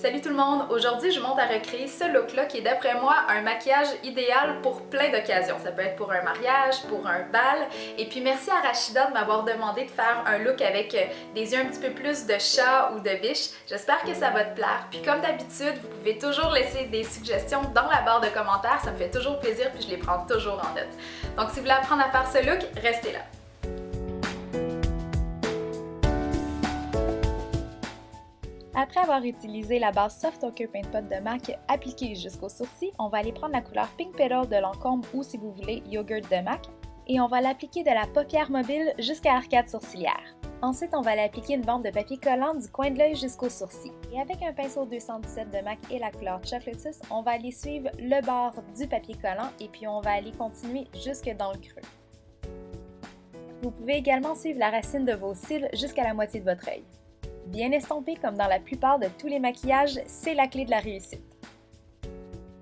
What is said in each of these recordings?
Salut tout le monde! Aujourd'hui, je monte à recréer ce look-là qui est d'après moi un maquillage idéal pour plein d'occasions. Ça peut être pour un mariage, pour un bal. Et puis merci à Rachida de m'avoir demandé de faire un look avec euh, des yeux un petit peu plus de chat ou de biche. J'espère que ça va te plaire. Puis comme d'habitude, vous pouvez toujours laisser des suggestions dans la barre de commentaires. Ça me fait toujours plaisir puis je les prends toujours en note. Donc si vous voulez apprendre à faire ce look, restez là. Après avoir utilisé la base Soft Ochre Paint Pot de MAC appliquée jusqu'au sourcil, on va aller prendre la couleur Pink Petal de Lancôme ou si vous voulez Yogurt de MAC et on va l'appliquer de la paupière mobile jusqu'à l'arcade sourcilière. Ensuite, on va l'appliquer une bande de papier collant du coin de l'œil jusqu'au sourcil. Et avec un pinceau 217 de MAC et la couleur Chocolate on va aller suivre le bord du papier collant et puis on va aller continuer jusque dans le creux. Vous pouvez également suivre la racine de vos cils jusqu'à la moitié de votre œil. Bien estompé comme dans la plupart de tous les maquillages, c'est la clé de la réussite.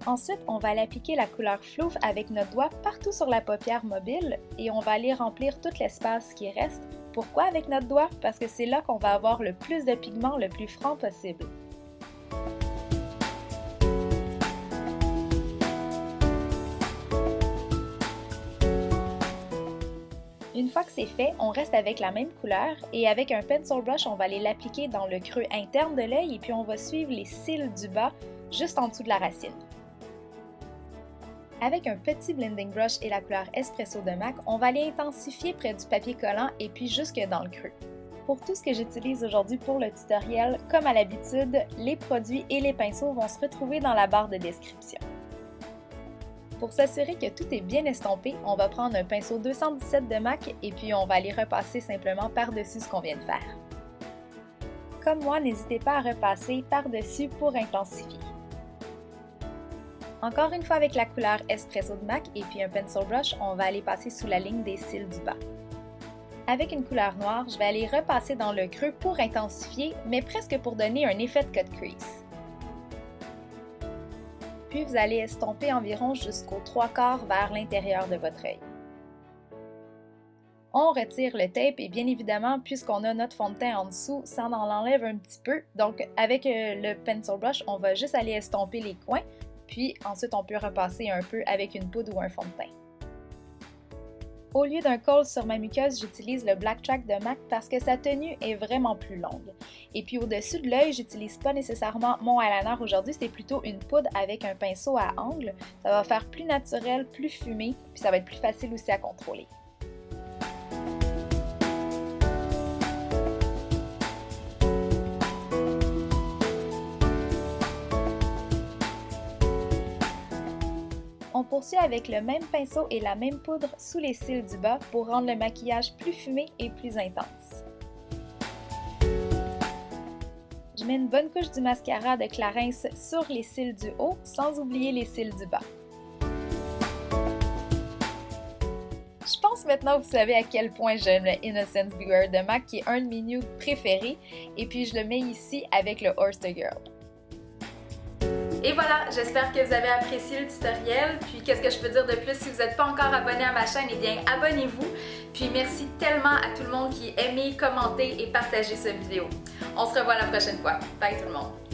Ensuite, on va aller appliquer la couleur flouf avec notre doigt partout sur la paupière mobile et on va aller remplir tout l'espace qui reste. Pourquoi avec notre doigt? Parce que c'est là qu'on va avoir le plus de pigments le plus franc possible. Une fois que c'est fait, on reste avec la même couleur et avec un pencil brush, on va aller l'appliquer dans le creux interne de l'œil et puis on va suivre les cils du bas juste en dessous de la racine. Avec un petit blending brush et la couleur Espresso de MAC, on va aller intensifier près du papier collant et puis jusque dans le creux. Pour tout ce que j'utilise aujourd'hui pour le tutoriel, comme à l'habitude, les produits et les pinceaux vont se retrouver dans la barre de description. Pour s'assurer que tout est bien estompé, on va prendre un pinceau 217 de MAC et puis on va aller repasser simplement par-dessus ce qu'on vient de faire. Comme moi, n'hésitez pas à repasser par-dessus pour intensifier. Encore une fois avec la couleur Espresso de MAC et puis un pencil brush, on va aller passer sous la ligne des cils du bas. Avec une couleur noire, je vais aller repasser dans le creux pour intensifier, mais presque pour donner un effet de cut crease puis vous allez estomper environ jusqu'aux trois quarts vers l'intérieur de votre œil. On retire le tape et bien évidemment, puisqu'on a notre fond de teint en dessous, ça en enlève un petit peu. Donc avec euh, le pencil brush, on va juste aller estomper les coins, puis ensuite on peut repasser un peu avec une poudre ou un fond de teint. Au lieu d'un col sur ma muqueuse, j'utilise le Black Track de MAC parce que sa tenue est vraiment plus longue. Et puis au-dessus de l'œil, j'utilise pas nécessairement mon eyeliner aujourd'hui, c'est plutôt une poudre avec un pinceau à angle. Ça va faire plus naturel, plus fumé, puis ça va être plus facile aussi à contrôler. On poursuit avec le même pinceau et la même poudre sous les cils du bas pour rendre le maquillage plus fumé et plus intense. Je mets une bonne couche du mascara de Clarins sur les cils du haut, sans oublier les cils du bas. Je pense maintenant vous savez à quel point j'aime le Innocence Beware de MAC qui est un de mes nudes préférés et puis je le mets ici avec le Horse Girl. Et voilà, j'espère que vous avez apprécié le tutoriel. Puis qu'est-ce que je peux dire de plus? Si vous n'êtes pas encore abonné à ma chaîne, eh bien abonnez-vous. Puis merci tellement à tout le monde qui a aimé, commenté et partagé cette vidéo. On se revoit la prochaine fois. Bye tout le monde!